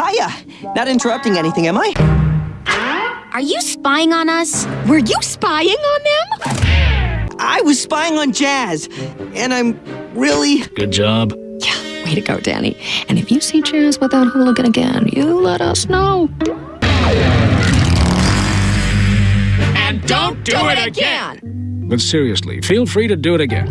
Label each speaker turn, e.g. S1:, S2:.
S1: Hiya! Not interrupting anything, am I?
S2: Are you spying on us?
S3: Were you spying on them?
S1: I was spying on Jazz, and I'm really.
S4: Good job.
S3: Yeah, way to go, Danny. And if you see Jazz without hooligan again, you let us know.
S4: And don't do, it again. But seriously, feel free to do it again.